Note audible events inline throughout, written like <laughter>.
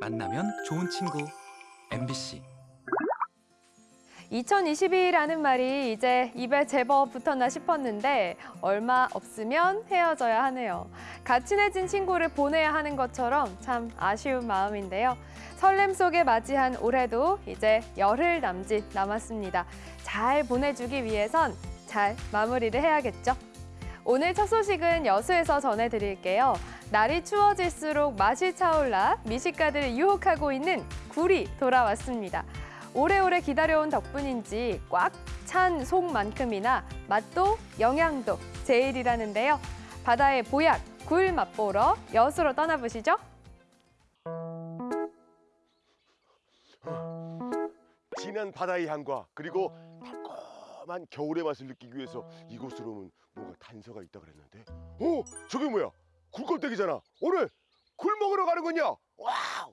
만나면 좋은 친구 MBC 2022라는 말이 이제 입에 제법 붙었나 싶었는데 얼마 없으면 헤어져야 하네요. 같이 내진 친구를 보내야 하는 것처럼 참 아쉬운 마음인데요. 설렘 속에 맞이한 올해도 이제 열흘 남짓 남았습니다. 잘 보내주기 위해선 잘 마무리를 해야겠죠. 오늘 첫 소식은 여수에서 전해드릴게요. 날이 추워질수록 맛이 차올라 미식가들을 유혹하고 있는 굴이 돌아왔습니다. 오래오래 기다려온 덕분인지 꽉 찬 속만큼이나 맛도 영양도 제일이라는데요. 바다의 보약, 굴 맛보러 여수로 떠나보시죠. 진한 바다의 향과 그리고 달콤한 겨울의 맛을 느끼기 위해서 이곳으로 오면 뭔가 단서가 있다 그랬는데 어? 저게 뭐야? 굴껍데기잖아 오늘 굴 먹으러 가는군요 wow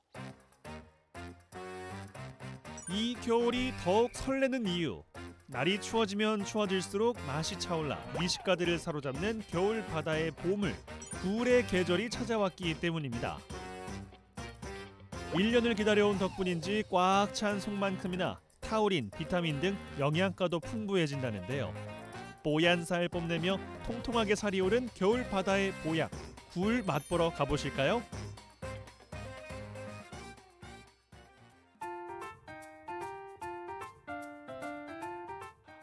이 겨울이 더욱 설레는 이유. 날이 추워지면 추워질수록 맛이 차올라 미식가들을 사로잡는 겨울 바다의 보물, 굴의 계절이 찾아왔기 때문입니다. 1년을 기다려온 덕분인지 꽉 찬 속만큼이나 타우린, 비타민 등 영양가도 풍부해진다는데요. 뽀얀 살 뽐내며 통통하게 살이 오른 겨울 바다의 보약, 굴 맛보러 가보실까요?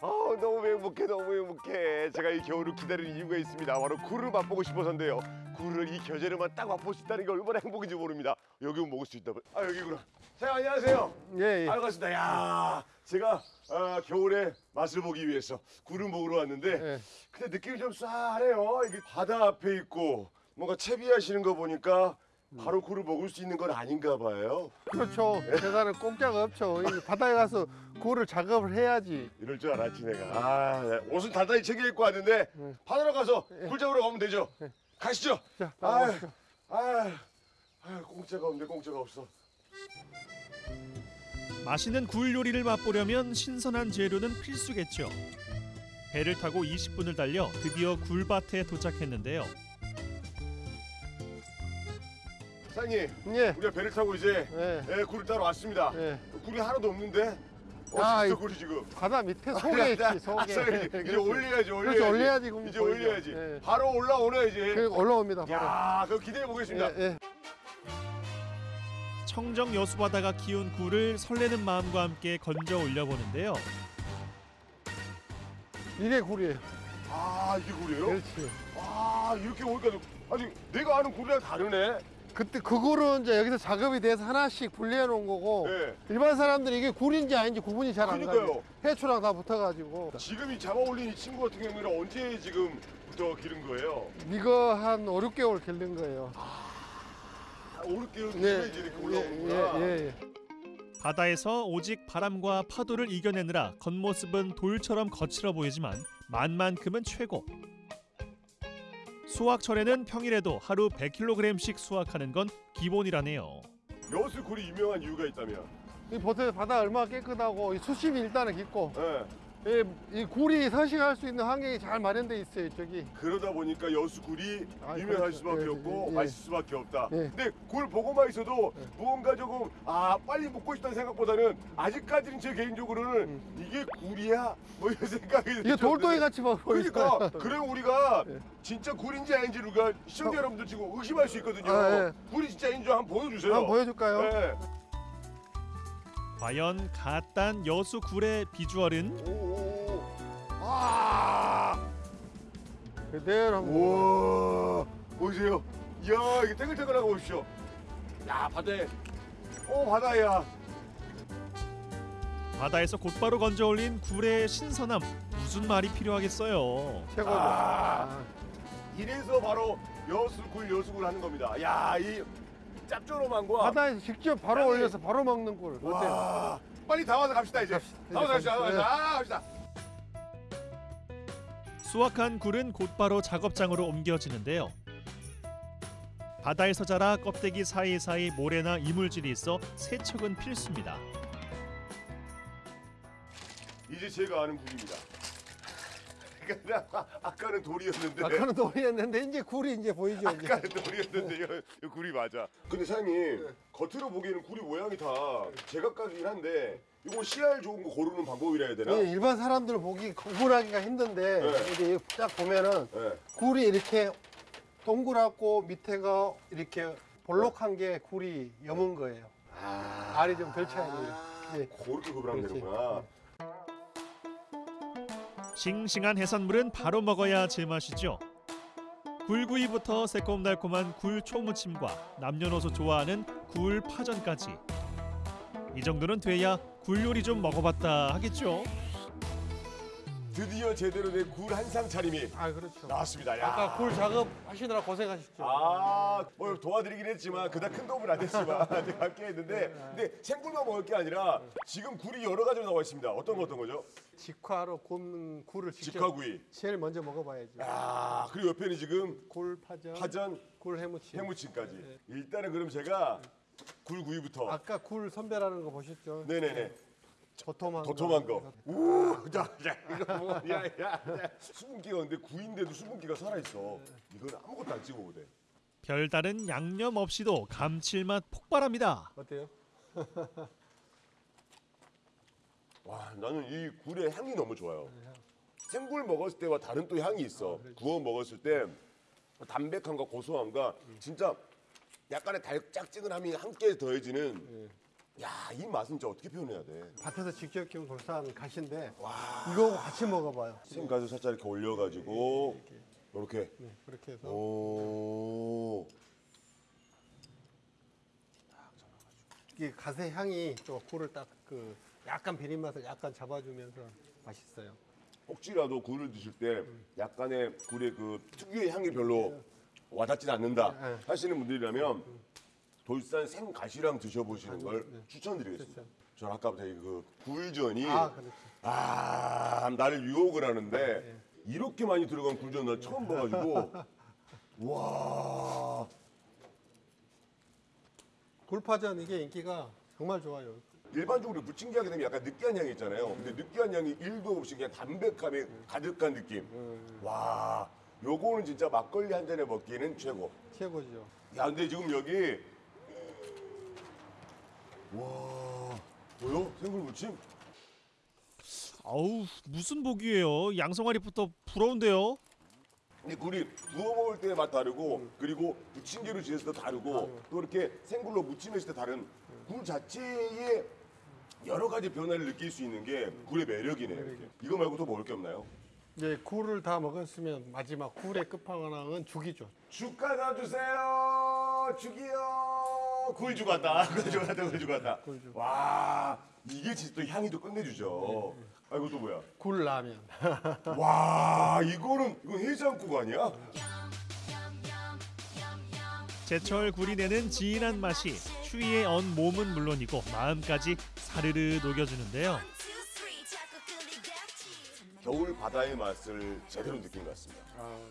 아 너무 행복해 너무 행복해. 제가 이 겨울을 기다리는 이유가 있습니다. 바로 굴을 맛보고 싶어서인데요. 굴을 이 계절에만 딱 맛볼 수 있다는 게 얼마나 행복인지 모릅니다. 여기 오면 먹을 수 있다 아 여기구나. 자 안녕하세요. 예, 예. 아 반갑습니다. 야 제가 아, 겨울에 맛을 보기 위해서 굴을 먹으러 왔는데 예. 근데 느낌이 좀 쌀해요. 이게 바다 앞에 있고 뭔가 채비하시는 거 보니까 바로 굴을 먹을 수 있는 건 아닌가 봐요 그렇죠. 계산은 공짜가 없죠. 이 바다에 가서 굴을 작업을 해야지. 이럴 줄 알았지 내가 아, 네. 옷은 단단히 챙겨 입고 왔는데 네. 바다로 가서 굴 잡으러 가면 되죠 가시죠 자, 아. 아, 아, 공짜가 없네 공짜가 없어 맛있는 굴 요리를 맛보려면 신선한 재료는 필수겠죠. 배를 타고 20분을 달려 드디어 굴밭에 도착했는데요. 사장님 예, 우리가 배를 타고 이제 예, 예, 굴을 따러 왔습니다 예. 굴이 하나도 없는데 아, 어디 있어 이- 굴이 지금 바다 밑에 아, 속에 나- 있지, 아, 속에. sorry. 이제. 올려야지 올려야지 그렇죠, 올려야지, 이제 보이죠. 올려야지 예. 바로 올라오네 이제 그 올라옵니다, 바로. 야 그럼 기대해 보겠습니다 예, 예. 청정 여수 바다가 키운 굴을 설레는 마음과 함께 건져 올려보는데요. 이게 굴이에요. 아 이게 굴이에요? 그렇지. 아 이렇게 오니까 아니 내가 아는 굴이랑 다르네 그때 그 굴은 이제 여기서 작업이 돼서 하나씩 분리해 놓은 거고 네. 일반 사람들이 이게 굴인지 아닌지 구분이 잘 안. 가요. 해초랑 다 붙어가지고 지금 이 잡아 올린 이 친구 같은 경우는 언제 지금부터 기른 거예요? 이거 한 5, 6개월 길른 거예요. 아, 오르게 네, 이제 이렇게 예, 올라오는구나 예, 예. 바다에서 오직 바람과 파도를 이겨내느라 겉모습은 돌처럼 거칠어 보이지만 맛만큼은 최고. 수확철에는 평일에도 하루 100kg씩 수확하는 건 기본이라네요. 여수 굴이 유명한 이유가 있다면? 이 보태 바다 얼마나 깨끗하고 이 수심이 일단은 깊고 예. 이, 이 굴이 서식할 수 있는 환경이 잘 마련돼 있어요, 저기. 그러다 보니까 여수 굴이 아, 유명할 그렇죠. 수밖에 예, 없고 예. 맛있을 수밖에 없다. 예. 근데 굴 보고만 있어도 예. 무언가 조금 아 빨리 먹고 싶다는 생각보다는 아직까지는 제 개인적으로는 이게 굴이야 뭐 이런 생각이 음. 이게 돌덩이 같이 막. 그러니까 그럼 우리가 예. 진짜 굴인지 아닌지를 우리가 시청자 어. 여러분들 지금 의심할 수 있거든요. 아, 예. 굴이 진짜 아닌지 한번 보여주세요. 한번 보여줄까요? 예. 과연 갓단 여수 굴의 비주얼은 오, 오. 아. 그대로. 우와 보이세요? 이야 이게 탱글탱글한 거 보십시오 야 바다에 오 바다야 바다에서 곧바로 건져 올린 굴의 신선함 무슨 말이 필요하겠어요. 최고죠. 아. 아. 이래서 바로 여수굴 여수굴 하는 겁니다 야이 짭조름함과 바다에서 직접 바로 아니. 올려서 바로 먹는 굴. 어때요? 와 빨리 다 와서 갑시다 이제 갑시다. 다 와서 갑시다 다 와서 네. 아, 갑시다 수확한 굴은 곧바로 작업장으로 옮겨지는데요. 바다에서 자라 껍데기 사이사이 모래나 이물질이 있어 세척은 필수입니다. 이제 제가 아는 굴입니다 그냥 <laughs> 아까는 돌이었는데 아까는 돌이었는데 이제 굴이 이제 보이죠. 이제. 아까는 돌이었는데 이거, 이거 굴이 맞아. 근데 사장님 겉으로 보기에는 굴이 모양이 다 제각각이긴 한데 이거 씨알 좋은 거 고르는 방법이라 해야 되나? 예, 일반 사람들 보기 구분하기가 힘든데 네. 이제 딱 보면은 네. 굴이 이렇게 동그랗고 밑에가 이렇게 볼록한 게 굴이 여문 거예요. 아, 알이 좀 덜 차야 돼요. 예. 그렇게 구분하면. 되는구나. 싱싱한 해산물은 바로 먹어야 제맛이죠. 굴구이부터 새콤달콤한 굴 초무침과 남녀노소 좋아하는 굴 파전까지. 이 정도는 돼야 굴 요리 좀 먹어봤다 하겠죠. 드디어 제대로 된 굴 한상 차림이 아 그렇죠. 나왔습니다. 야. 아까 굴 작업 하시느라 고생하셨죠. 아, 뭐 도와드리긴 했지만 그닥 큰 도움은 안 됐지만 <laughs> 제가 함께 했는데 근데 생굴만 먹을 게 아니라 지금 굴이 여러 가지로 나와 있습니다. 어떤 거 어떤 거죠? 직화로 굽는 굴을 직접 직화구이. 제일 먼저 먹어봐야죠. 아, 그리고 옆에는 지금 굴 파전, 파전, 굴 회무침. 회무침까지. 일단은 그럼 제가 굴구이부터. 아까 굴 선별하는 거 보셨죠? 네네네. 도톰한 도톰한 거. 우, 자, 자, 이거 뭐, 야, 야, 야. <laughs> 수분기가 근데 구인데도 수분기가 살아 있어. 이건 아무것도 안 찍어도 돼. 별다른 양념 없이도 감칠맛 폭발합니다. 어때요? <laughs> 와, 나는 이 굴의 향이 너무 좋아요. 생굴 먹었을 때와 다른 또 향이 있어. 구워 먹었을 때 담백함과 고소함과 진짜 약간의 달짝지근함이 함께 더해지는. 야, 이 맛은 진짜 어떻게 표현해야 돼? 밭에서 직접 키운 돌산 가시인데 이거하고 같이 먹어봐요. 생가루 살짝 이렇게 올려가지고 이렇게. 네, 그렇게 해서 오. 이게 가세 향이 또 굴을 딱 그 약간 비린 맛을 약간 잡아주면서 맛있어요. 혹시라도 굴을 드실 때 약간의 굴의 그 특유의 향이 별로 와닿지 않는다 네. 하시는 분들이라면 돌산 생가시랑 드셔보시는 걸 추천드리겠습니다. 저는 아까부터 이그 굴전이 아 그렇죠. 아 나를 유혹을 하는데 이렇게 많이 들어간 굴전 나 처음 봐가지고 <laughs> 와 굴파전 이게 인기가 정말 좋아요. 일반적으로 부침개 하게 되면 약간 느끼한 향이 있잖아요. 근데 느끼한 향이 일도 없이 그냥 담백함이 가득한 느낌. 와 요거는 진짜 막걸리 한 잔에 먹기에는 최고. 최고죠. 야 근데 지금 여기 와 뭐요? 생굴 무침? 아우 무슨 복이에요. 양성아리부터 부러운데요. 근데 굴이 구워 먹을 때맛 다르고 그리고 부침개로 지냈을 때 다르고 또 이렇게 생굴로 무침했을 때 다른 굴 자체의 여러 가지 변화를 느낄 수 있는 게 굴의 매력이네요. 이렇게. 이거 말고 또 먹을 게 없나요? 이제 굴을 다 먹었으면 마지막 굴의 끝판왕은 죽이죠. 죽 갖다 주세요. 죽이요. 굴 <laughs> 주고 왔다. 굴 주고 왔다. 굴 주고 왔다. 와 이게 진짜 또 향이 또 끝내주죠. 아 이거 또 뭐야? 굴라면. <laughs> 와 이거는 이거 해장국 아니야? 제철 굴이 내는 진한 맛이 추위에 언 몸은 물론이고 마음까지 사르르 녹여주는데요. 겨울 바다의 맛을 제대로 느낀 것 같습니다.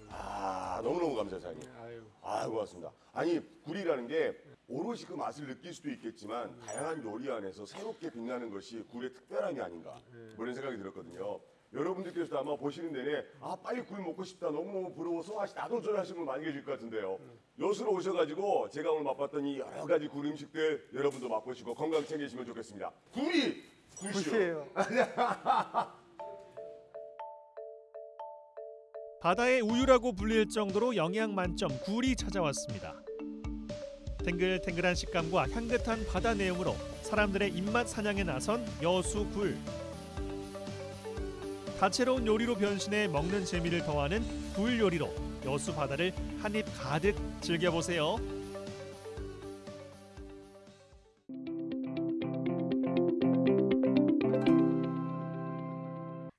아 너무너무 감사해요 사장님. 아유. 아 고맙습니다. 아니 굴이라는 게 오롯이 그 맛을 느낄 수도 있겠지만 다양한 요리 안에서 새롭게 빛나는 것이 굴의 특별함이 아닌가 뭐 이런 생각이 들었거든요. 여러분들께서도 아마 보시는 내내 아 빨리 굴 먹고 싶다 너무너무 부러워서 맛이 나도 줘야 하시는 분 많이 계실 것 같은데요. 여수로 오셔가지고 제가 오늘 맛봤던 이 여러 가지 굴 음식들 여러분도 맛보시고 건강 챙기시면 좋겠습니다. 굴이 굴이요. 굿이에요. <laughs> 바다의 우유라고 불릴 정도로 영양 만점 굴이 찾아왔습니다. 탱글탱글한 식감과 향긋한 바다 내용으로 사람들의 입맛 사냥에 나선 여수 굴. 다채로운 요리로 변신해 먹는 재미를 더하는 굴 요리로 여수 바다를 한입 가득 즐겨보세요.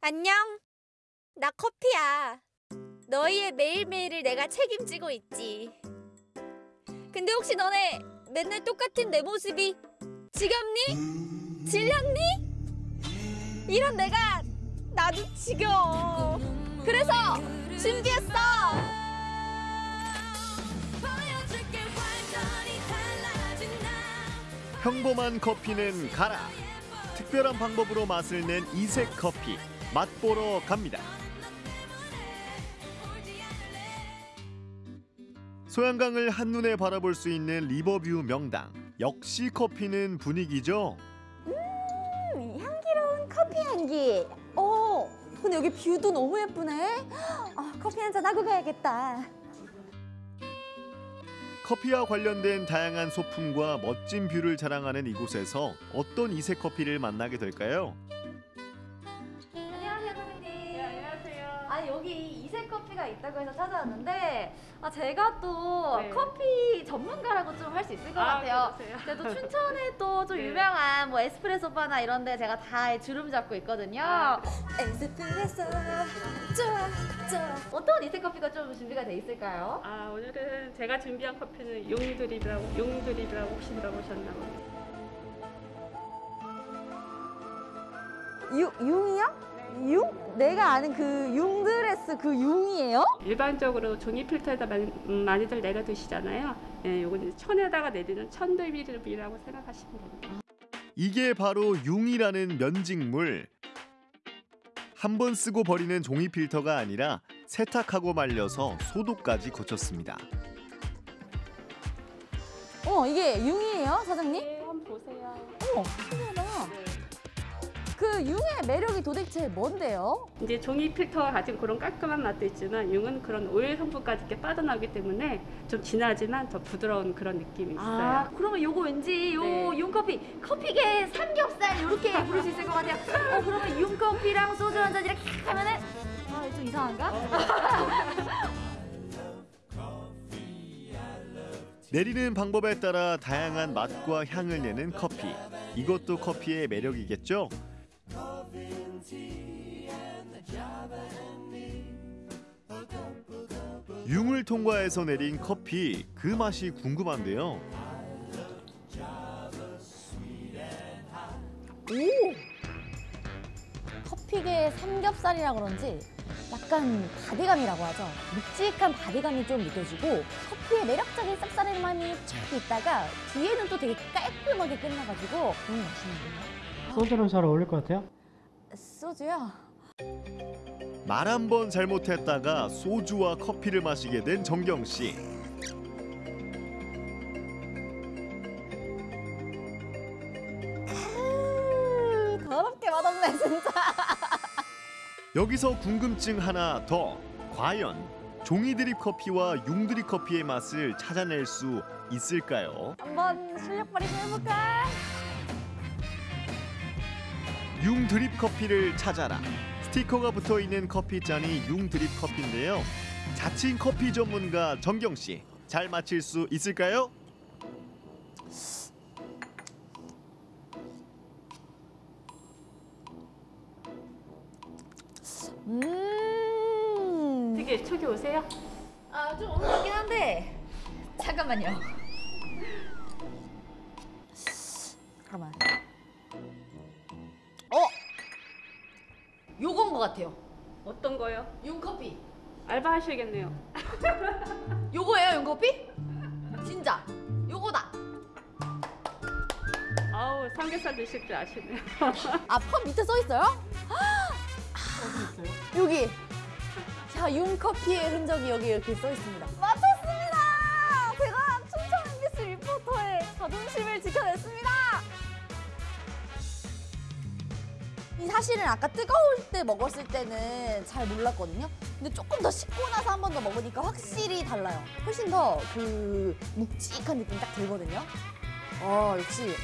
안녕. 나 커피야. 너희의 매일매일을 내가 책임지고 있지. 근데 혹시 너네 맨날 똑같은 내 모습이 지겹니? 질렸니? 이런 내가 나도 지겨워. 그래서 준비했어. 평범한 커피는 가라. 특별한 방법으로 맛을 낸 이색 커피 맛보러 갑니다. 소양강을 한눈에 바라볼 수 있는 리버뷰 명당. 역시 커피는 분위기죠. 음, 향기로운 커피 향기. 어, 근데 여기 view도 너무 예쁘네. 아, 커피 한 잔 하고 가야겠다. 커피와 관련된 다양한 소품과 멋진 view를 자랑하는 이곳에서 어떤 이색 커피를 만나게 될까요? 여기 이색 커피가 있다고 해서 찾아왔는데, 아, 제가 또 네. 커피 전문가라고 좀 할 수 있을 것 아, 같아요. 그러세요? 제가 또 <laughs> 춘천에 또좀 네. 유명한 뭐 에스프레소 바나 이런 데 제가 다 주름 잡고 있거든요. 아. 에스프레소, 좋아, 좋아. 어떤 이색 커피가 좀 준비가 돼 있을까요? 아 오늘은 제가 준비한 커피는 용드립이라고 용드립이라고 혹시 들어보셨나 봐요. 유, 융이요? 융? 내가 아는 그 융드레스 그 융이에요? 일반적으로 종이 필터에다 많이, 음, 많이들 내려 두시잖아요. 예, 요건 천에다가 내리는 천드립이라고 생각하시면 됩니다. 이게 바로 융이라는 면직물. 한 번 쓰고 버리는 종이 필터가 아니라 세탁하고 말려서 소독까지 거쳤습니다. 어, 이게 융이에요, 사장님? 네, 한번 보세요. 어머. 그 융의 매력이 도대체 뭔데요? 이제 종이 필터가 가진 그런 깔끔한 맛도 있지만 융은 그런 오일 성분까지 이렇게 빠져나오기 때문에 좀 진하지만 더 부드러운 그런 느낌이 있어요. 아, 그러면 요거 왠지 요 네. 융커피, 커피계 삼겹살 이렇게 부를 수 있을 것 같아요. 어, 그러면 융커피랑 소주 한 잔 이렇게 하면은 아, 좀 이상한가? <laughs> 내리는 방법에 따라 다양한 맛과 향을 내는 커피. 이것도 커피의 매력이겠죠? 융을 통과해서 내린 커피 그 맛이 궁금한데요. 커피계 삼겹살이라 그런지 약간 body감이라고 하죠. 묵직한 바디감이 좀 느껴지고 커피의 매력적인 쌉싸름함이 쫙 있다가 뒤에는 또 되게 깔끔하게 끝나가지고 너무 맛있는데요. 소주랑 잘 어울릴 것 같아요? 소주요? 말 한 번 잘못했다가 소주와 커피를 마시게 된 정경 씨. 음, 더럽게 맛없네 진짜. <laughs> 여기서 궁금증 하나 더. 과연 종이 드립 커피와 융 드립 커피의 맛을 찾아낼 수 있을까요? 한번 실력 발휘 좀 해볼까? 융 드립 커피를 찾아라. 스티커가 붙어 있는 커피 잔이 융 드립 커피인데요. 자칭 커피 전문가 정경 씨, 잘 맞힐 수 있을까요? 음. 되게 촉이 오세요? 아, 좀 오는 것 같긴 한데. 잠깐만요. 잠깐만. 같아요. 어떤 거요? 윤커피. 알바 하셔야겠네요. <laughs> 요거예요, 윤커피? 진짜. 요거다. 아우 삼겹살 드실 줄 아시네요. 아, 펌 밑에 써 있어요? 어디 있어요? 여기. 자, 윤커피의 흔적이 여기 이렇게 써 있습니다. 맞췄습니다! 제가 춘천 MBC 리포터의 자존심을 지켜냈습니다! 사실은 아까 뜨거울 때 먹었을 때는 잘 몰랐거든요. 근데 조금 더 식고 나서 한 번 더 먹으니까 확실히 달라요. 훨씬 더 그 묵직한 느낌 딱 들거든요. 어, 역시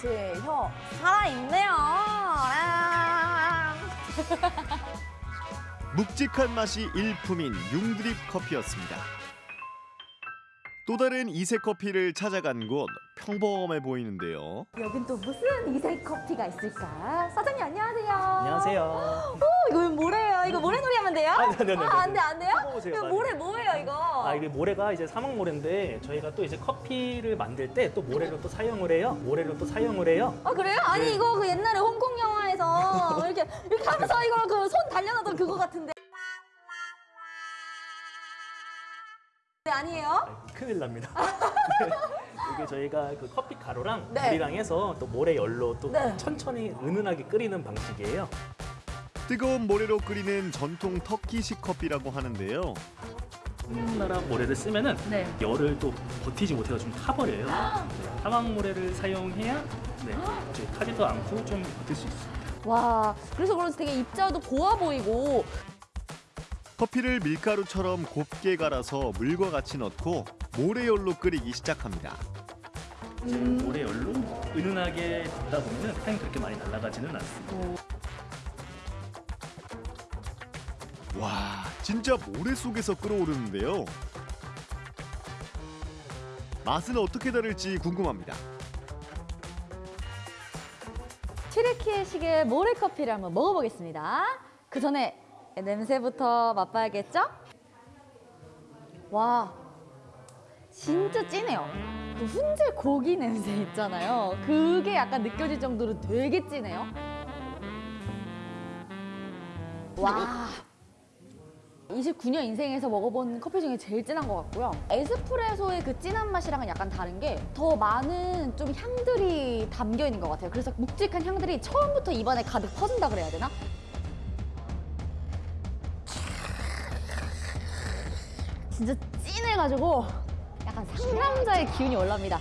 제 혀 살아있네요. 아. <laughs> 묵직한 맛이 일품인 융 드립 커피였습니다. 또 다른 이색 커피를 찾아간 곳 평범해 보이는데요. 여긴 또 무슨 이색 커피가 있을까? 사장님 안녕하세요. 안녕하세요. <gasps> 오 이거 모래예요. 이거 모래놀이 하면 돼요? 아, 네 네 네. 아, 안 돼, 안 돼요? 이거. 모래 뭐예요, 이거? 아 이게 모래가 이제 사막 모래인데 저희가 또 이제 커피를 만들 때 또 모래로 또 사용을 해요. 모래로 또 사용을 해요. 아, 그래요? 아니 네. 이거 그 옛날에 홍콩 영화에서 <laughs> 이렇게 이렇게 하면서 이거 그 손 달려나던 그거 같은데. 네, 아니에요? 아, 큰일 납니다. <laughs> 네. 이게 저희가 그 커피 가루랑 네. 물이랑 해서 또 모래 열로 또 네. 천천히 은은하게 끓이는 방식이에요. 뜨거운 모래로 끓이는 전통 터키식 커피라고 하는데요. 우리나라 모래를 쓰면은 네. 열을 또 버티지 못해서 좀 타버려요. 네, 타왕 모래를 사용해야 네, 이제 타지도 않고 좀 버틸 수 있어요. 와, 그래서 그런지 되게 입자도 고와 보이고 커피를 밀가루처럼 곱게 갈아서 물과 같이 넣고 모래열로 끓이기 시작합니다. 이제 모래 열로 은은하게 굽다 보면은 향이 그렇게 많이 날아가지는 않습니다. 와, 진짜 모래 속에서 끓어오르는데요. 맛은 어떻게 다를지 궁금합니다. 튀르키예식의 모래커피를 한번 먹어보겠습니다. 그 전에 냄새부터 맛봐야겠죠? 와, 진짜 진해요. 그 훈제 고기 냄새 있잖아요. 그게 약간 느껴질 정도로 되게 진해요. 와. 29년 인생에서 먹어본 커피 중에 제일 진한 것 같고요. 에스프레소의 그 진한 맛이랑은 약간 다른 게 더 많은 좀 향들이 담겨 있는 것 같아요. 그래서 묵직한 향들이 처음부터 입안에 가득 퍼진다 그래야 되나? 진짜 찐해가지고 약간 상남자의 기운이 올라옵니다.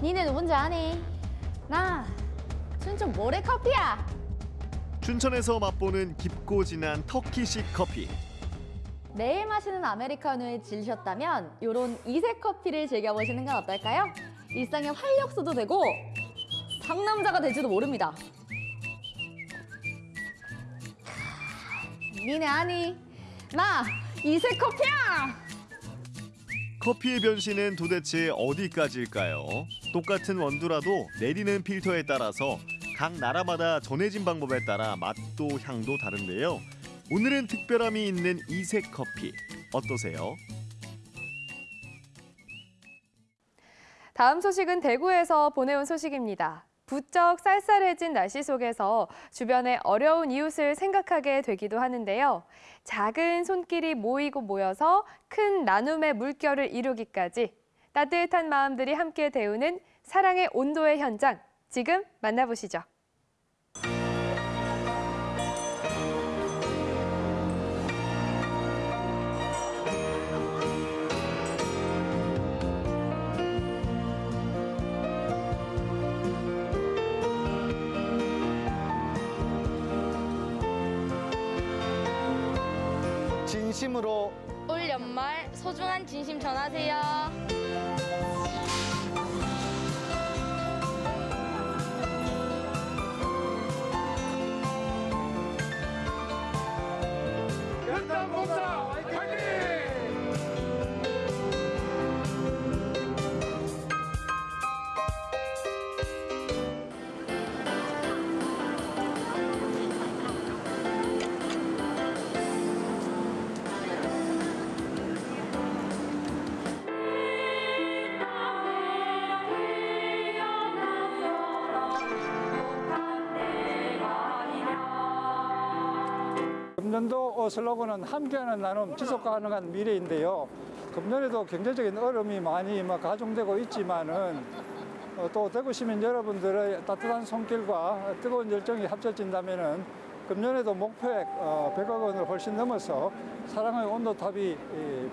니네 누군지 아니? 나 춘천 모래 커피야. 춘천에서 맛보는 깊고 진한 터키식 커피. 매일 마시는 아메리카노에 질리셨다면 이런 이색 커피를 즐겨보시는 건 어떨까요? 일상의 활력소도 되고 상남자가 될지도 모릅니다. 니네 아니? 나 이색 커피야! 커피의 변신은 도대체 어디까지일까요? 똑같은 원두라도 내리는 필터에 따라서 각 나라마다 전해진 방법에 따라 맛도 향도 다른데요. 오늘은 특별함이 있는 이색 커피 어떠세요? 다음 소식은 대구에서 보내온 소식입니다. 부쩍 쌀쌀해진 날씨 속에서 주변의 어려운 이웃을 생각하게 되기도 하는데요. 작은 손길이 모이고 모여서 큰 나눔의 물결을 이루기까지 따뜻한 마음들이 함께 데우는 사랑의 온도의 현장 지금 만나보시죠. 진심으로 올 연말 소중한 진심 전하세요. 금년도 슬로건은 함께하는 나눔 지속 가능한 미래인데요. 금년에도 경제적인 어려움이 많이 뭐 가중되고 있지만은 어, 또 대구 시민 여러분들의 따뜻한 손길과 뜨거운 열정이 합쳐진다면은 금년에도 목표액 어, 100억 원을 훨씬 넘어서 사랑의 온도탑이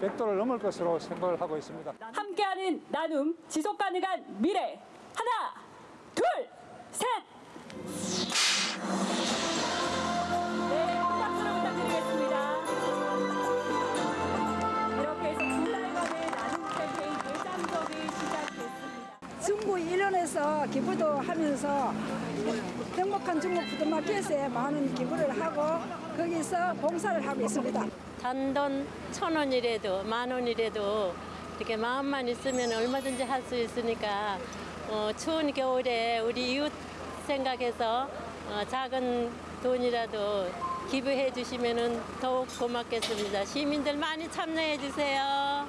100도를 넘을 것으로 생각을 하고 있습니다. 함께하는 나눔 지속 가능한 미래 하나 둘 셋. 일원에서 기부도 하면서 행복한 중국 푸드마켓에 많은 기부를 하고 거기서 봉사를 하고 있습니다. 단돈 천 원이라도 만 원이라도 이렇게 마음만 있으면 얼마든지 할 수 있으니까 어, 추운 겨울에 우리 이웃 생각해서 어, 작은 돈이라도 기부해 주시면 더욱 고맙겠습니다. 시민들 많이 참여해 주세요.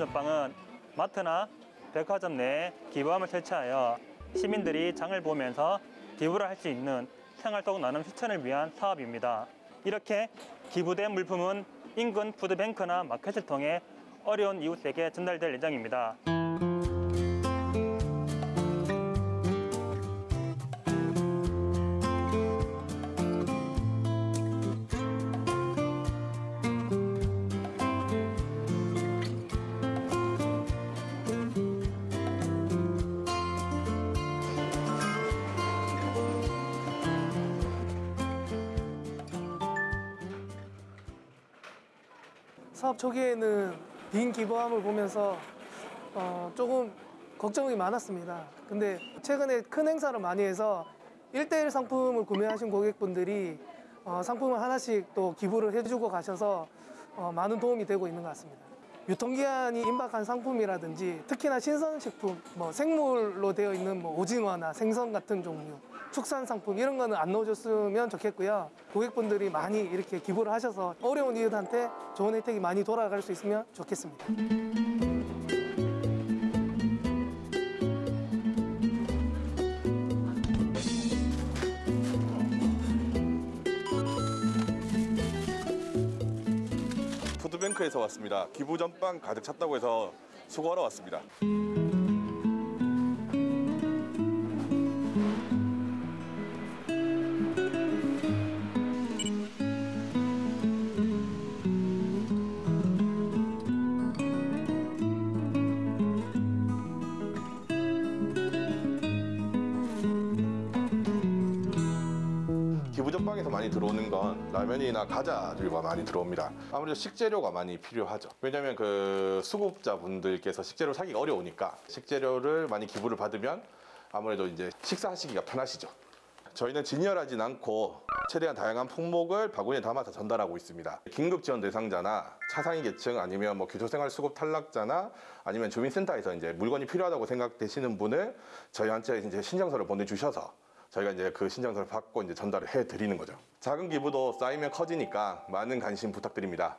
전방은 마트나 백화점 내에 기부함을 설치하여 시민들이 장을 보면서 기부를 할 수 있는 생활 속 나눔 실천을 위한 사업입니다. 이렇게 기부된 물품은 인근 푸드뱅크나 마켓을 통해 어려운 이웃에게 전달될 예정입니다. 사업 초기에는 빈 기부함을 보면서 어, 조금 걱정이 많았습니다. 근데 최근에 큰 행사를 많이 해서 일대일 상품을 구매하신 고객분들이 어, 상품을 하나씩 또 기부를 해주고 가셔서 어, 많은 도움이 되고 있는 것 같습니다. 유통기한이 임박한 상품이라든지 특히나 신선식품, 뭐 생물로 되어 있는 뭐 오징어나 생선 같은 종류, 축산 상품 이런 거는 안 넣어줬으면 좋겠고요. 고객분들이 많이 이렇게 기부를 하셔서 어려운 이웃한테 좋은 혜택이 많이 돌아갈 수 있으면 좋겠습니다. 푸드뱅크에서 왔습니다. 기부 전빵 가득 찼다고 해서 수고하러 왔습니다. 라면이나 과자들과 많이 들어옵니다. 아무래도 식재료가 많이 필요하죠. 왜냐하면 그 수급자분들께서 식재료 사기가 어려우니까 식재료를 많이 기부를 받으면 아무래도 이제 식사하시기가 편하시죠. 저희는 진열하진 않고 최대한 다양한 품목을 바구니에 담아서 전달하고 있습니다. 긴급 지원 대상자나 차상위 계층 아니면 뭐 교토생활 수급 탈락자나 아니면 주민센터에서 이제 물건이 필요하다고 생각되시는 분을 저희한테 이제 신청서를 보내주셔서 저희가 이제 그 신청서를 받고 이제 전달을 해 드리는 거죠. 작은 기부도 쌓이면 커지니까 많은 관심 부탁드립니다.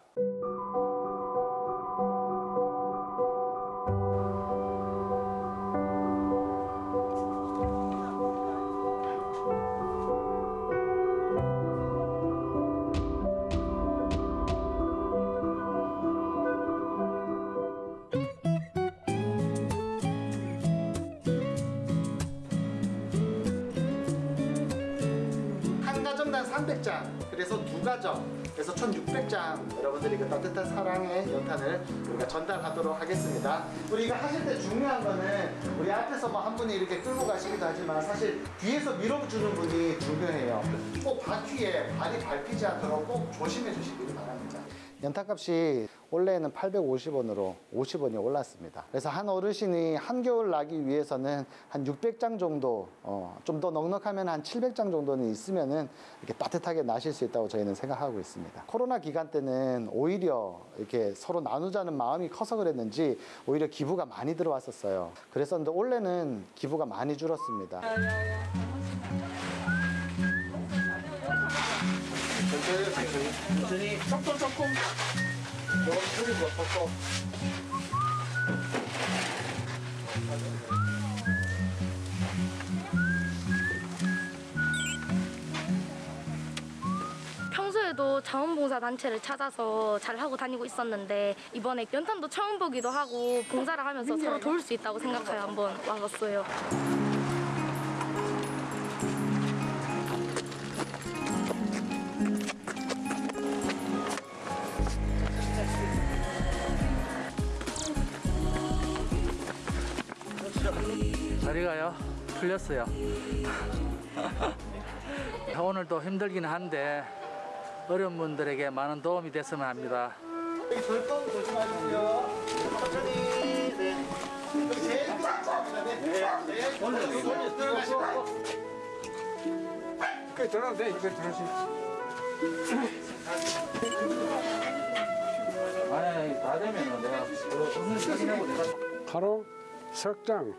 우리가 전달하도록 하겠습니다. 우리가 하실 때 중요한 거는 우리 앞에서 뭐 한 분이 이렇게 끌고 가시기도 하지만 사실 뒤에서 밀어주는 분이 중요해요. 꼭 바퀴에 발이 밟히지 않도록 꼭 조심해 주시기 바랍니다 연탄값이 원래는 850원으로 50원이 올랐습니다. 그래서 한 어르신이 한겨울 나기 위해서는 한 600장 정도, 어, 좀 더 넉넉하면 한 700장 정도는 있으면은 이렇게 따뜻하게 나실 수 있다고 저희는 생각하고 있습니다. 코로나 기간 때는 오히려 이렇게 서로 나누자는 마음이 커서 그랬는지 오히려 기부가 많이 들어왔었어요. 그랬었는데 올해는 기부가 많이 줄었습니다. 천천히, 천천히. 조금, 조금. 조금 줄이고. 평소에도 자원봉사 단체를 찾아서 잘 하고 다니고 있었는데 이번에 연탄도 처음 보기도 하고 봉사를 하면서 서로 도울 수 있다고 생각하여 한번 와봤어요. 풀렸어요. <laughs> 오늘도 힘들긴 한데 어려운 분들에게 많은 도움이 됐으면 합니다. 여기 절동 조심하시고요. 천천히. 네. 여기 제일 끝 잡니다. 네. 네. 올려, 올려, 들어가시고. 그 들어도 돼, 이거 들어시. 아니 다 되면은 내가 오늘 확인하고 내가 하루 석 장,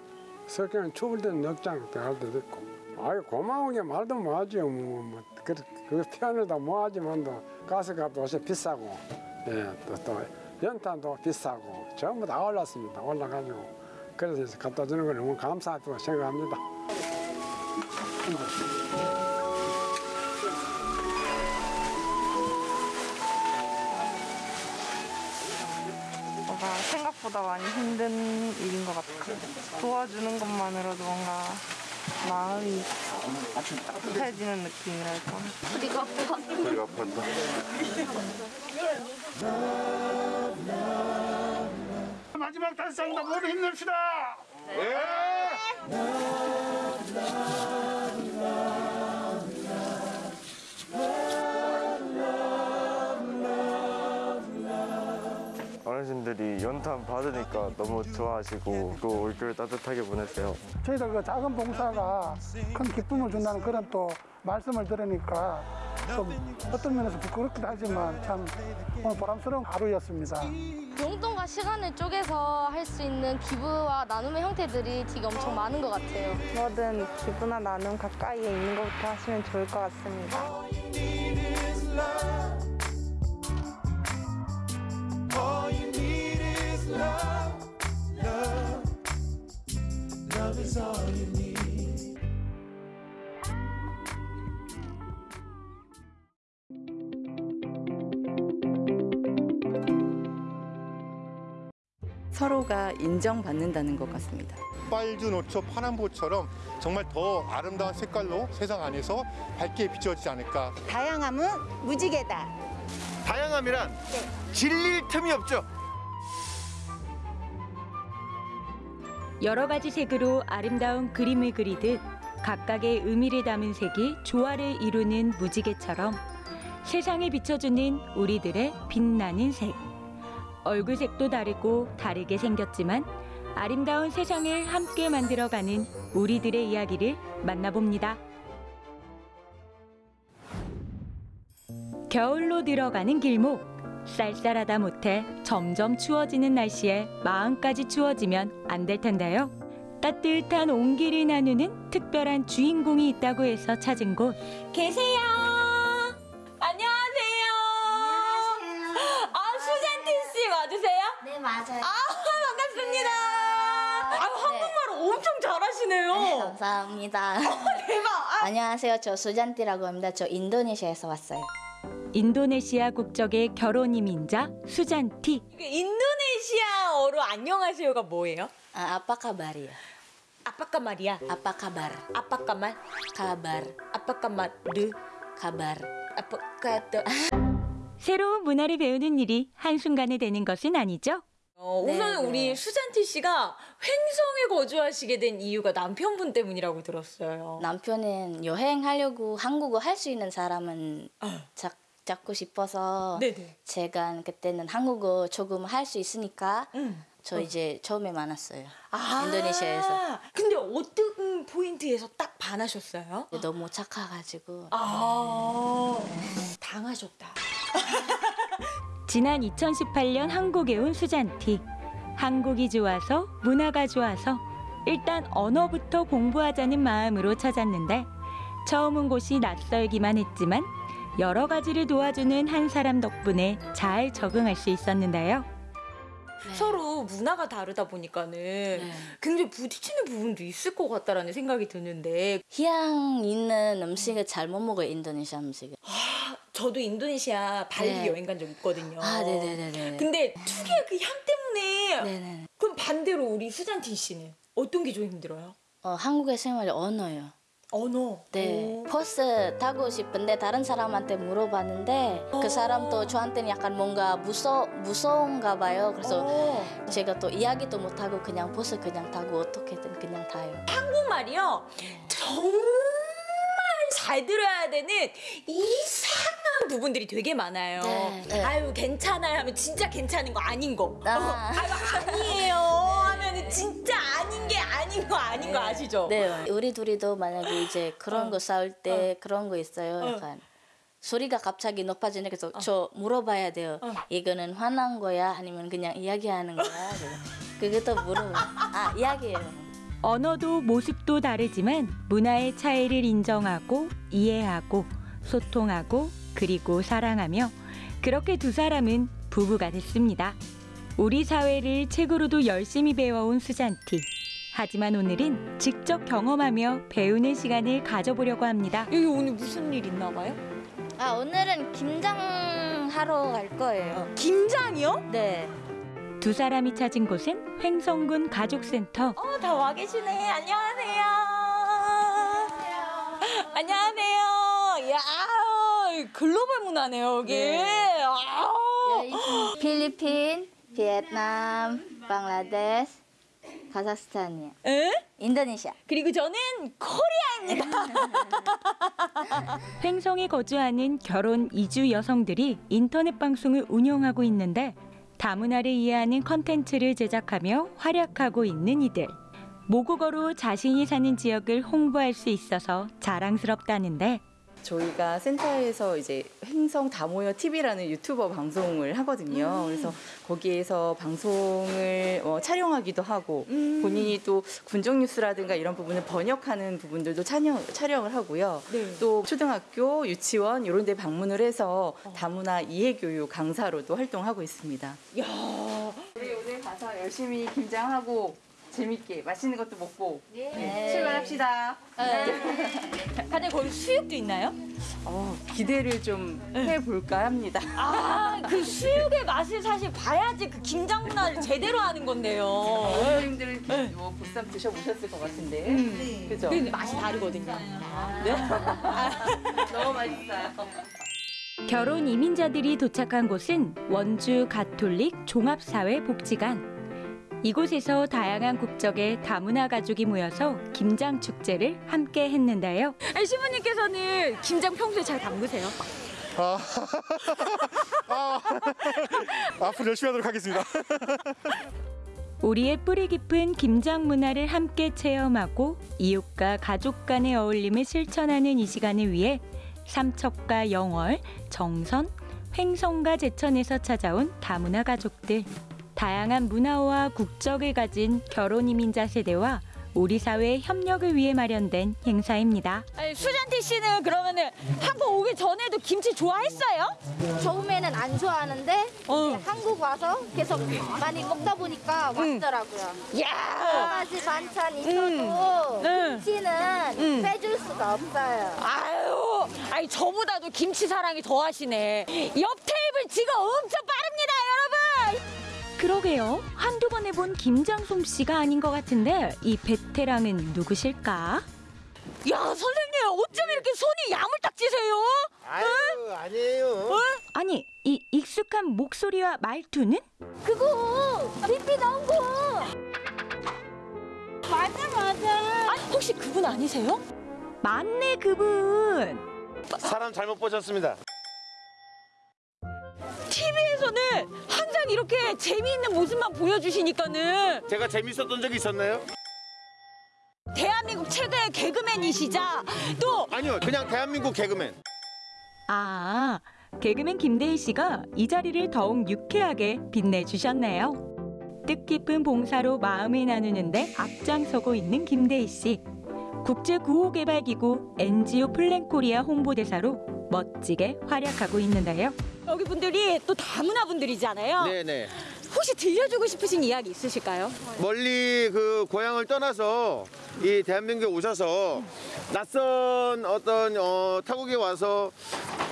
석장 추울 때는 넉장 들어갈 때도 있고. 아유 고마운 게 말도 뭐하죠. 뭐, 뭐, 그, 그 표현을 다 뭐하지만도 가스값도 요새 비싸고, 예, 또, 또 연탄도 비싸고 전부 다 올랐습니다. 올라가지고 그래서 갖다 주는 걸 너무 감사하다고 생각합니다. 생각보다 많이 힘든 일인 것 같아요. 도와주는 것만으로도 뭔가 마음이 따뜻해지는 느낌이랄까. 우리가 아파. 우리가 아팠다. 마지막 장다 모두 힘냅시다. 어르 신들이 연탄 받으니까 너무 좋아하시고 또 올겨울 따뜻하게 보냈어요. 저희들 그 작은 봉사가 큰 기쁨을 준다는 그런 또 말씀을 들으니까 좀 어떤 면에서 부끄럽기도 하지만 참 오늘 보람스러운 하루였습니다. 용돈과 시간을 쪼개서 할 수 있는 기부와 나눔의 형태들이 되게 엄청 많은 것 같아요. 뭐든 기부나 나눔 가까이에 있는 것부터 하시면 좋을 것 같습니다. Love, love. Love is all you need. 서로가 인정받는다는 것 같습니다. 빨주 노초 파남보처럼 정말 더 아름다운 색깔로 세상 안에서 밝게 비춰지지 않을까. 다양함은 무지개다. 다양함이란 질릴 틈이 없죠. 여러 가지 색으로 아름다운 그림을 그리듯 각각의 의미를 담은 색이 조화를 이루는 무지개처럼 세상에 비춰주는 우리들의 빛나는 색. 얼굴 색도 다르고 다르게 생겼지만 아름다운 세상을 함께 만들어가는 우리들의 이야기를 만나봅니다. 겨울로 들어가는 길목. 쌀쌀하다 못해 점점 추워지는 날씨에 마음까지 추워지면 안 될 텐데요. 따뜻한 온기를 나누는 특별한 주인공이 있다고 해서 찾은 곳. 계세요. 안녕하세요. 아 수잔티 씨 맞으세요? 네, 맞아요. 아 반갑습니다. 아 한국말 엄청 잘하시네요. 네, 감사합니다. 대박. 안녕하세요. 저 수잔티라고 합니다. 저 인도네시아에서 왔어요. 인도네시아 국적의 결혼 이민자 수잔티. 그 인도네시아어로 안녕하세요가 뭐예요? 아, 아빠 카바리요. 아빠 까말이야. 아빠 카bar. 아빠 까말. kabar. 아빠 까말르. kabar. 아빠 까또. 새로운 문화를 배우는 일이 한순간에 되는 것은 아니죠. 어, 우선 네, 네. 우리 수잔티 씨가 횡성에 거주하시게 된 이유가 남편분 때문이라고 들었어요. 남편은 여행하려고 한국어 할 수 있는 사람은 잡, 잡고 싶어서 어. 네네. 제가 그때는 한국어 조금 할 수 있으니까 저 어. 이제 처음에 만났어요. 아, 인도네시아에서. 근데 어떤 포인트에서 딱 반하셨어요? 너무 착해가지고. 아, 당하셨다. <laughs> 지난 2018년 한국에 온 수잔티. 한국이 좋아서 문화가 좋아서 일단 언어부터 공부하자는 마음으로 찾았는데 처음 온 곳이 낯설기만 했지만 여러 가지를 도와주는 한 사람 덕분에 잘 적응할 수 있었는데요. 서로 문화가 다르다 보니까는 굉장히 부딪히는 부분도 있을 것 같다라는 생각이 드는데 향 있는 음식을 잘 못 먹어요 인도네시아 음식을. 저도 인도네시아 발리 네. 여행 간 적 있거든요. 아 네네네네. 근데 특유의 그 향 때문에 그럼 반대로 우리 수잔티 씨는 어떤 게 좀 힘들어요? 어, 한국의 생활이 언어요. 언어. 네. 버스 타고 싶은데 다른 사람한테 물어봤는데 그 사람도 저한테는 약간 뭔가 무서 무서운가 봐요. 그래서 제가 또 이야기도 못 하고 그냥 버스 그냥 타고 어떻게든 그냥 타요. 한국말이요. 정말 잘 들어야 되는 이상한 부분들이 되게 많아요. 네, 네. 아유 괜찮아요 하면 진짜 괜찮은 거 아닌 거. 아. 어, 아유 아니에요 하면 진짜 아닌 게 아닌 거 아닌 거 아시죠? 네. 우리 둘이도 만약에 이제 그런 거 싸울 때 그런 거 있어요. 약간 소리가 갑자기 높아지는 그래서 저 물어봐야 돼요. 이거는 화난 거야 아니면 그냥 이야기하는 거야? <laughs> 그것도 물어. 아 이야기해요. 언어도 모습도 다르지만 문화의 차이를 인정하고 이해하고 소통하고 그리고 사랑하며 그렇게 두 사람은 부부가 됐습니다. 우리 사회를 책으로도 열심히 배워온 수잔티. 하지만 오늘은 직접 경험하며 배우는 시간을 가져보려고 합니다. 여기 오늘 무슨 일 있나 봐요? 아 오늘은 김장 하러 갈 거예요. 김장이요? 네. 두 사람이 찾은 곳은 횡성군 가족센터. 어, 다 와 계시네. 안녕하세요. 안녕하세요. 야, 글로벌 문화네요, 여기. 아우. 필리핀, 베트남, 방글라데시, 카자흐스탄이요. 에? 인도네시아. 그리고 저는 코리아입니다. <laughs> 횡성에 거주하는 결혼 이주 여성들이 인터넷 방송을 운영하고 있는데 다문화를 이해하는 컨텐츠를 제작하며 활약하고 있는 이들. 모국어로 자신이 사는 지역을 홍보할 수 있어서 자랑스럽다는데 저희가 센터에서 이제 횡성 다 모여 TV라는 유튜버 방송을 하거든요. 그래서 거기에서 방송을 어, 촬영하기도 하고 본인이 또 군정 뉴스라든가 이런 부분을 번역하는 부분들도 촬영, 촬영을 하고요. 또 초등학교, 유치원 이런 데 방문을 해서 다문화 이해 교육 강사로도 활동하고 있습니다. 야. 우리 오늘 가서 열심히 김장하고 재밌게 맛있는 것도 먹고 네. 출발합시다. <laughs> 다들 거기 수육도 있나요? 어, 기대를 좀 해볼까 합니다. 아, 그 수육의 맛을 사실 봐야지 그 김장 문화를 제대로 하는 건데요. 어머님들 뭐 보쌈 드셔보셨을 것 같은데. 음. 그죠? 근데 맛이 다르거든요. 네? <laughs> 너무 맛있어요. 결혼 이민자들이 도착한 곳은 원주 가톨릭 종합사회 복지관. 이곳에서 다양한 국적의 다문화 가족이 모여서 김장 축제를 함께 했는데요. 아니, 시부님께서는 김장 평소에 잘 담그세요? 아, <laughs> 아, <laughs> 앞으로 열심히 하도록 하겠습니다. <laughs> 우리의 뿌리 깊은 김장 문화를 함께 체험하고 이웃과 가족 간의 어울림을 실천하는 이 시간을 위해 삼척과 영월, 정선, 횡성과 제천에서 찾아온 다문화 가족들. 다양한 문화와 국적을 가진 결혼 이민자 세대와 우리 사회의 협력을 위해 마련된 행사입니다. 아니, 수잔티 씨는 그러면은 한국 오기 전에도 김치 좋아했어요? 처음에는 안 좋아하는데 어. 한국 와서 계속 많이 먹다 보니까 맛있더라고요. 야! 여러 가지 반찬 있어도 응. 김치는 응. 빼줄 수가 없어요. 아유, 아니 저보다도 김치 사랑이 더 하시네. 옆 테이블 지금 엄청 빠릅니다. 그러게요. 한두 번 해본 김장솜 씨가 아닌 것 같은데 이 베테랑은 누구실까? 야, 선생님, 어쩜 이렇게 손이 야물딱지세요? 아유, 아니에요. 아니 이 익숙한 목소리와 말투는? 그거 비비 나온 거. 맞아 맞아. 아, 혹시 그분 아니세요? 맞네 그분. 사람 잘못 보셨습니다. TV에서는 항상 이렇게 재미있는 모습만 보여주시니까는 제가 재밌었던 적이 있었나요? 대한민국 최대의 개그맨이시자 또 아니요, 그냥 대한민국 개그맨. 아 개그맨 김대희 씨가 이 자리를 더욱 유쾌하게 빛내주셨네요. 뜻깊은 봉사로 마음을 나누는데 앞장서고 있는 김대희 씨. 국제구호개발기구 NGO 플랜코리아 홍보대사로 멋지게 활약하고 있는데요. 여기 분들이 또 다문화 분들이잖아요. 네네. 혹시 들려주고 싶으신 이야기 있으실까요? 멀리 그 고향을 떠나서 이 대한민국에 오셔서 낯선 어떤 어, 타국에 와서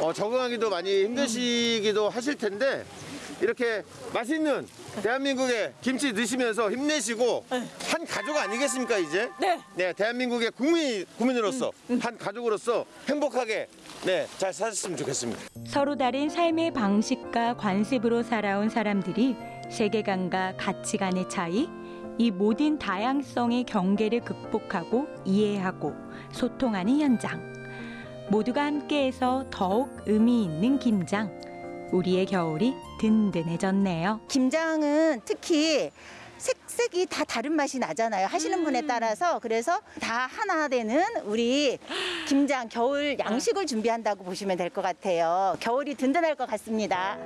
어, 적응하기도 많이 힘드시기도 하실 텐데 이렇게 맛있는 대한민국의 김치 드시면서 힘내시고 한 가족 아니겠습니까 이제? 네. 대한민국의 국민 국민으로서 한 가족으로서 행복하게 네잘 사셨으면 좋겠습니다. 서로 다른 삶의 방식과 관습으로 살아온 사람들이 세계관과 가치관의 차이, 이 모든 다양성의 경계를 극복하고 이해하고 소통하는 현장. 모두가 함께해서 더욱 의미 있는 김장. 우리의 겨울이 든든해졌네요. 김장은 특히 색색이 다 다른 맛이 나잖아요. 하시는 분에 따라서 그래서 다 하나 되는 우리 김장 겨울 양식을 준비한다고 보시면 될 것 같아요. 겨울이 든든할 것 같습니다.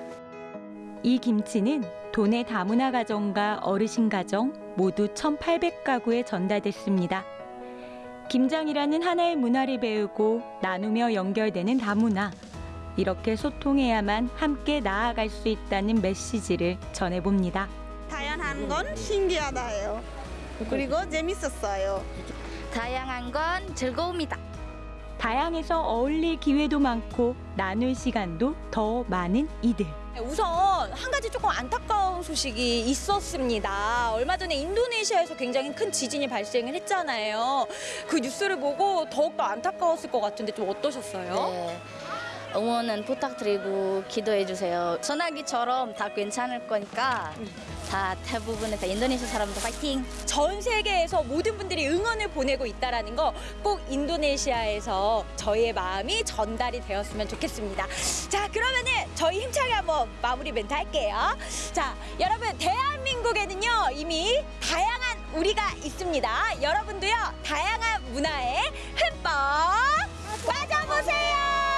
이 김치는 도내 다문화 가정과 어르신 가정 모두 1,800가구에 전달됐습니다. 김장이라는 하나의 문화를 배우고 나누며 연결되는 다문화. 이렇게 소통해야만 함께 나아갈 수 있다는 메시지를 전해봅니다. 다양한 건 신기하다요. 그리고 재밌었어요. 다양한 건 즐거움이다. 다양해서 어울릴 기회도 많고 나눌 시간도 더 많은 이들. 우선 한 가지 조금 안타까운 소식이 있었습니다. 얼마 전에 인도네시아에서 굉장히 큰 지진이 발생을 했잖아요. 그 뉴스를 보고 더욱더 안타까웠을 것 같은데 좀 어떠셨어요? 네. 응원은 부탁드리고 기도해 주세요. 전화기처럼 다 괜찮을 거니까 다 대부분의 다 인도네시아 사람들 파이팅. 전 세계에서 모든 분들이 응원을 보내고 있다라는 거꼭 인도네시아에서 저희의 마음이 전달이 되었으면 좋겠습니다. 자, 그러면은 저희 힘차게 한번 마무리 멘트 할게요. 자, 여러분 대한민국에는요 이미 다양한 우리가 있습니다. 여러분도요 다양한 문화에 흠뻑 빠져보세요.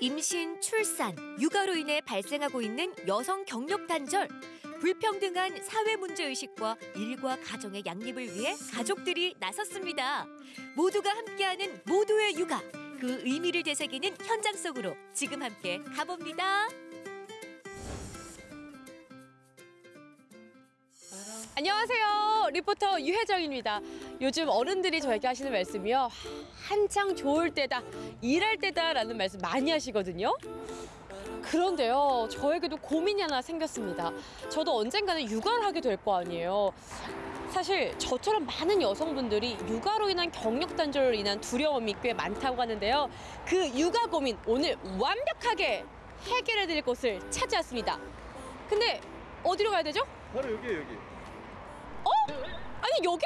임신, 출산, 육아로 인해 발생하고 있는 여성 경력 단절, 불평등한 사회 문제 의식과 일과 가정의 양립을 위해 가족들이 나섰습니다. 모두가 함께하는 모두의 육아, 그 의미를 되새기는 현장 속으로 지금 함께 가봅니다. 안녕하세요. 리포터 유혜정입니다. 요즘 어른들이 저에게 하시는 말씀이요. 한창 좋을 때다, 일할 때다라는 말씀 많이 하시거든요. 그런데요, 저에게도 고민이 하나 생겼습니다. 저도 언젠가는 육아를 하게 될 거 아니에요. 사실 저처럼 많은 여성분들이 육아로 인한 경력 단절로 인한 두려움이 꽤 많다고 하는데요. 그 육아 고민 오늘 완벽하게 해결해 드릴 곳을 찾아왔습니다. 근데 어디로 가야 되죠? 바로 여기 여기. 어? 아니 여기?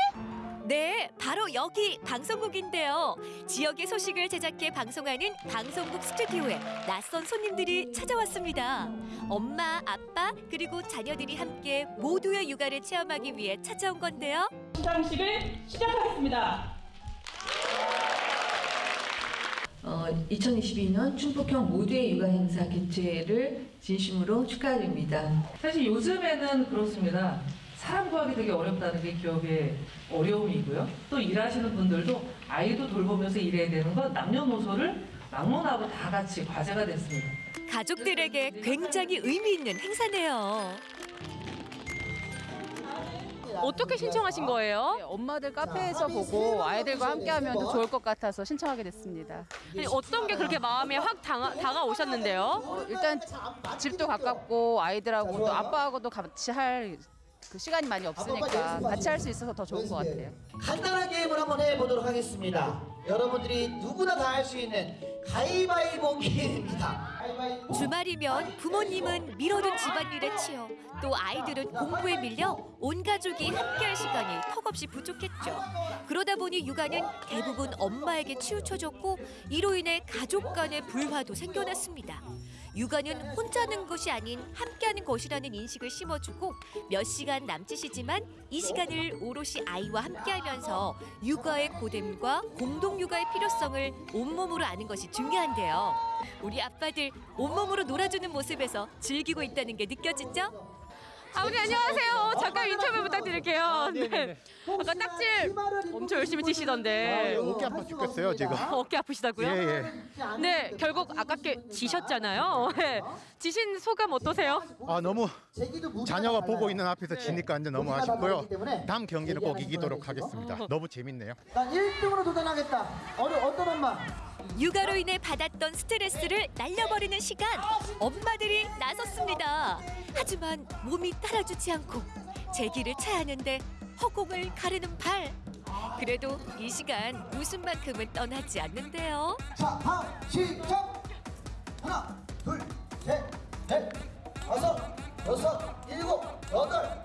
네, 바로 여기 방송국인데요. 지역의 소식을 제작해 방송하는 방송국 스튜디오에 낯선 손님들이 찾아왔습니다. 엄마, 아빠, 그리고 자녀들이 함께 모두의 육아를 체험하기 위해 찾아온 건데요. 시상식을 시작하겠습니다. 어, 2022년 충북형 모두의 육아 행사 개최를 진심으로 축하드립니다. 사실 요즘에는 그렇습니다. 사람 구하기 되게 어렵다는 게 기업의 어려움이고요. 또 일하시는 분들도 아이도 돌보면서 일해야 되는 건 남녀노소를 막론하고 다 같이 과제가 됐습니다. 가족들에게 굉장히 의미 있는 행사네요. 어떻게 신청하신 거예요? 엄마들 카페에서 보고 아이들과 함께하면 더 좋을 것 같아서 신청하게 됐습니다. 아니, 어떤 게 그렇게 마음에 확 다가, 다가오셨는데요? 어, 일단 집도 가깝고 아이들하고 또 아빠하고도 같이 할 그 시간이 많이 없으니까 같이 할 수 있어서 더 좋은 것 같아요. 간단한 게임을 한번 해보도록 하겠습니다. 여러분들이 누구나 다 할 수 있는 가위바위보 게임입니다. 가위바위보. 주말이면 부모님은 미뤄둔 집안일에 치여 또 아이들은 공부에 밀려 온 가족이 함께할 시간이 턱없이 부족했죠. 그러다 보니 육아는 대부분 엄마에게 치우쳐졌고 이로 인해 가족 간의 불화도 생겨났습니다. 육아는 혼자 하는 것이 아닌 함께하는 것이라는 인식을 심어주고 몇 시간 남짓이지만 이 시간을 오롯이 아이와 함께하면서 육아의 고됨과 공동 육아의 필요성을 온몸으로 아는 것이 중요한데요. 우리 아빠들 온몸으로 놀아주는 모습에서 즐기고 있다는 게 느껴지죠? 아버님 안녕하세요. 잠깐 인터뷰 부탁드릴게요. 네. 아까 딱질 엄청 열심히 치시던데. 아, 어깨 아파 죽겠어요 지금. 어깨 아프시다고요? 예, 네, 결국 아깝게 지셨잖아요. 네. 지신 소감 어떠세요? 아 너무 자녀가 보고 있는 앞에서 지니까 이제 너무 아쉽고요. 다음 경기는 꼭 이기도록 하겠습니다. <laughs> 너무 재밌네요. 난 1등으로 도전하겠다. 어느 어떤 엄마? 육아로 인해 받았던 스트레스를 날려버리는 시간 엄마들이 나섰습니다. 하지만 몸이 따라주지 않고 제 길을 쳐야 하는데 허공을 가르는 발. 그래도 이 시간 웃음만큼은 떠나지 않는데요. 자, 다음 시작. 하나, 둘, 셋, 넷, 다섯, 여섯, 일곱, 여덟,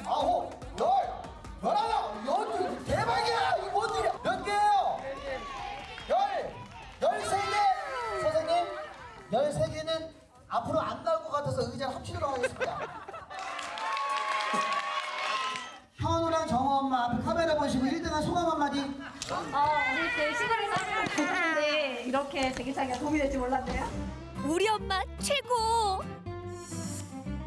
하겠습니다. 현우랑 정호 엄마 앞에 카메라 보시고 1등한 소감 한마디. 어, 우리 때 썼으면 좋겠는데 이렇게 대기차기가 도움이 될지 몰랐네요. 우리 엄마 최고!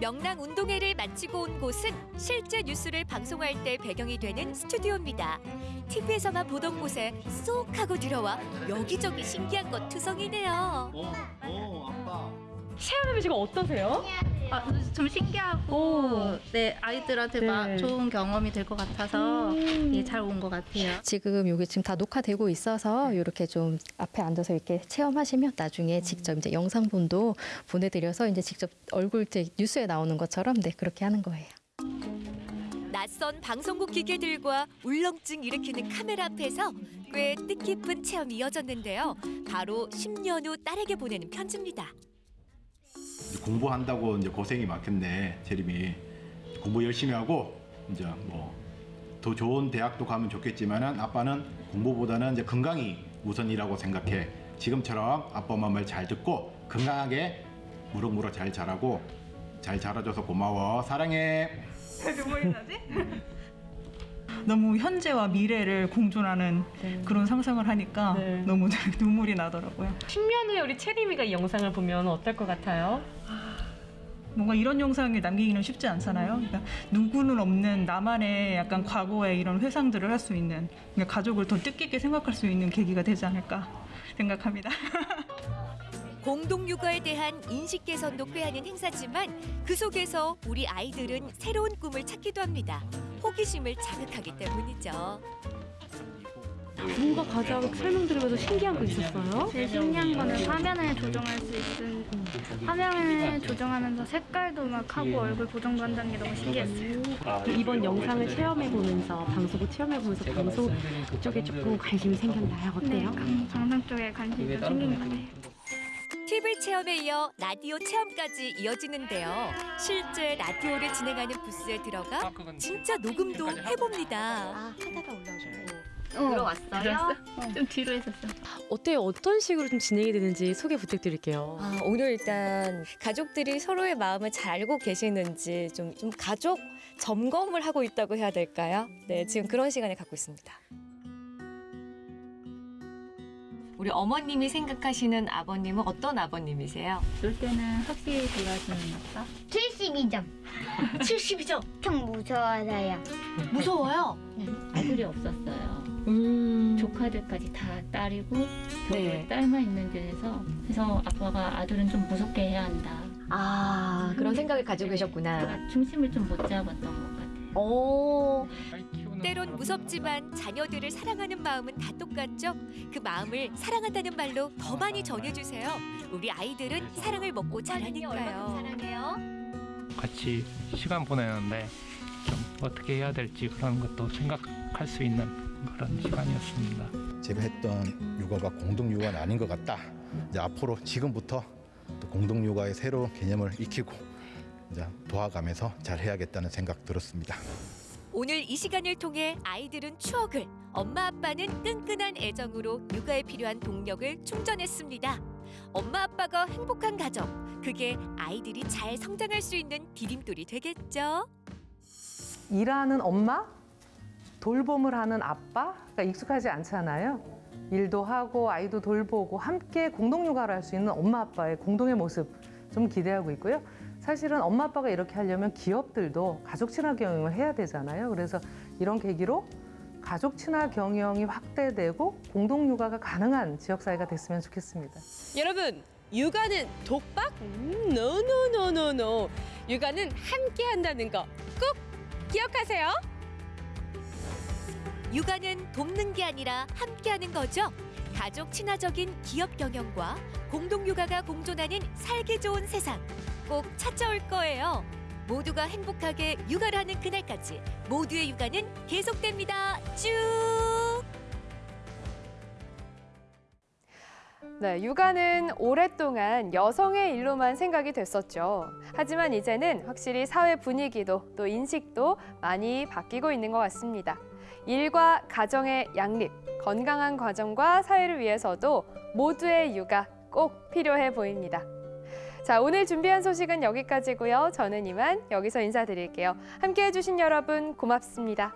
명랑 운동회를 마치고 온 곳은 실제 뉴스를 방송할 때 배경이 되는 스튜디오입니다. TV에서만 보던 곳에 쏙 하고 들어와 여기저기 신기한 것 투성이네요. 어, 어, 아빠. 시험해보시고 어떠세요? 아, 좀 신기하고 네 아이들한테 마- 네. 좋은 경험이 될 것 같아서 음. 예, 잘 온 것 같아요. 지금 여기 지금 다 녹화되고 있어서 이렇게 좀 앞에 앉아서 이렇게 체험하시면 나중에 직접 이제 영상본도 보내드려서 이제 직접 얼굴 이제 뉴스에 나오는 것처럼 네 그렇게 하는 거예요. 낯선 방송국 기계들과 울렁증 일으키는 카메라 앞에서 꽤 뜻깊은 체험이 이어졌는데요. 바로 10년 후 딸에게 보내는 편지입니다. 공부한다고 이제 고생이 많겠네 재림이 공부 열심히 하고 이제 뭐 더 좋은 대학도 가면 좋겠지만은 아빠는 공부보다는 이제 건강이 우선이라고 생각해 지금처럼 아빠 엄마 말 잘 듣고 건강하게 무럭무럭 잘 자라고 잘 자라줘서 고마워 사랑해 눈물이 나지? <laughs> 너무 현재와 미래를 공존하는 그런 상상을 하니까 너무 <laughs> 눈물이 나더라고요. 10년 후에 우리 채림이가 이 영상을 보면 어떨 것 같아요? 뭔가 이런 영상을 남기기는 쉽지 않잖아요. 그러니까 누구는 없는 나만의 약간 과거의 이런 회상들을 할 수 있는 그러니까 가족을 더 뜻깊게 생각할 수 있는 계기가 되지 않을까 생각합니다. <laughs> 공동 육아에 대한 인식 개선도 꾀하는 행사지만 그 속에서 우리 아이들은 새로운 꿈을 찾기도 합니다. 호기심을 자극하기 때문이죠. 뭔가 가장 설명드리면서 신기한 거 있었어요? 제일 신기한 거는 화면을 조정할 수 있는 화면을 조정하면서 색깔도 막 하고 얼굴 보정도 한다는 게 너무 신기했어요. 이번 영상을 체험해 보면서 방송국 체험해 보면서 방송 쪽에 조금 관심이 생겼나요? 어때요? 네, 방송 쪽에 관심이 좀 생긴 것 같아요. TV 체험에 이어 라디오 체험까지 이어지는데요. 실제 라디오를 진행하는 부스에 들어가 진짜 녹음도 해봅니다. 아, 하다가 올라 오셨고. 들어왔어요? 좀 뒤로 했었어. 어때요? 어떤 식으로 좀 진행이 되는지 소개 부탁드릴게요. 아, 오늘 일단 가족들이 서로의 마음을 잘 알고 계시는지 좀, 좀 가족 점검을 하고 있다고 해야 될까요? 네, 지금 그런 시간을 갖고 있습니다. 우리 어머님이 생각하시는 아버님은 어떤 아버님이세요? 놀 때는 확실히 돌아주는 아빠? 72점. 72점. 엄청 무서워서요. 무서워요? 네, 아들이 없었어요. 조카들까지 다 딸이고 저 네. 딸만 있는 데서 그래서 아빠가 아들은 좀 무섭게 해야 한다. 아, 그런 생각을 가지고 계셨구나. 제가 중심을 좀 못 잡았던 것 같아요. 오. 때론 무섭지만 자녀들을 사랑하는 마음은 다 똑같죠? 그 마음을 사랑한다는 말로 더 많이 전해주세요. 우리 아이들은 사랑을 먹고 자라니까요. 사랑해요. 같이 시간 보내는데 좀 어떻게 해야 될지 그런 것도 생각할 수 있는 그런 시간이었습니다. 제가 했던 육아가 공동 육아는 아닌 것 같다. 이제 앞으로 지금부터 또 공동 육아의 새로운 개념을 익히고 이제 도와가면서 잘 해야겠다는 생각 들었습니다. 오늘 이 시간을 통해 아이들은 추억을, 엄마 아빠는 끈끈한 애정으로 육아에 필요한 동력을 충전했습니다. 엄마 아빠가 행복한 가정, 그게 아이들이 잘 성장할 수 있는 디딤돌이 되겠죠. 일하는 엄마, 돌봄을 하는 아빠가 익숙하지 않잖아요. 일도 하고 아이도 돌보고 함께 공동 육아를 할 수 있는 엄마 아빠의 공동의 모습 좀 기대하고 있고요. 사실은 엄마 아빠가 이렇게 하려면 기업들도 가족 친화 경영을 해야 되잖아요. 그래서 이런 계기로 가족 친화 경영이 확대되고 공동 육아가 가능한 지역 사회가 됐으면 좋겠습니다. 여러분, 육아는 독박? 음, 노노노노노. 육아는 함께 한다는 거 꼭 기억하세요. 육아는 돕는 게 아니라 함께하는 거죠. 가족 친화적인 기업 경영과 공동 육아가 공존하는 살기 좋은 세상 꼭 찾아올 거예요. 모두가 행복하게 육아를 하는 그날까지 모두의 육아는 계속됩니다. 쭉. 네, 육아는 오랫동안 여성의 일로만 생각이 됐었죠. 하지만 이제는 확실히 사회 분위기도 또 인식도 많이 바뀌고 있는 것 같습니다. 일과 가정의 양립, 건강한 가정과 사회를 위해서도 모두의 육아 꼭 필요해 보입니다. 자, 오늘 준비한 소식은 여기까지고요. 저는 이만 여기서 인사드릴게요. 함께 해 주신 여러분 고맙습니다.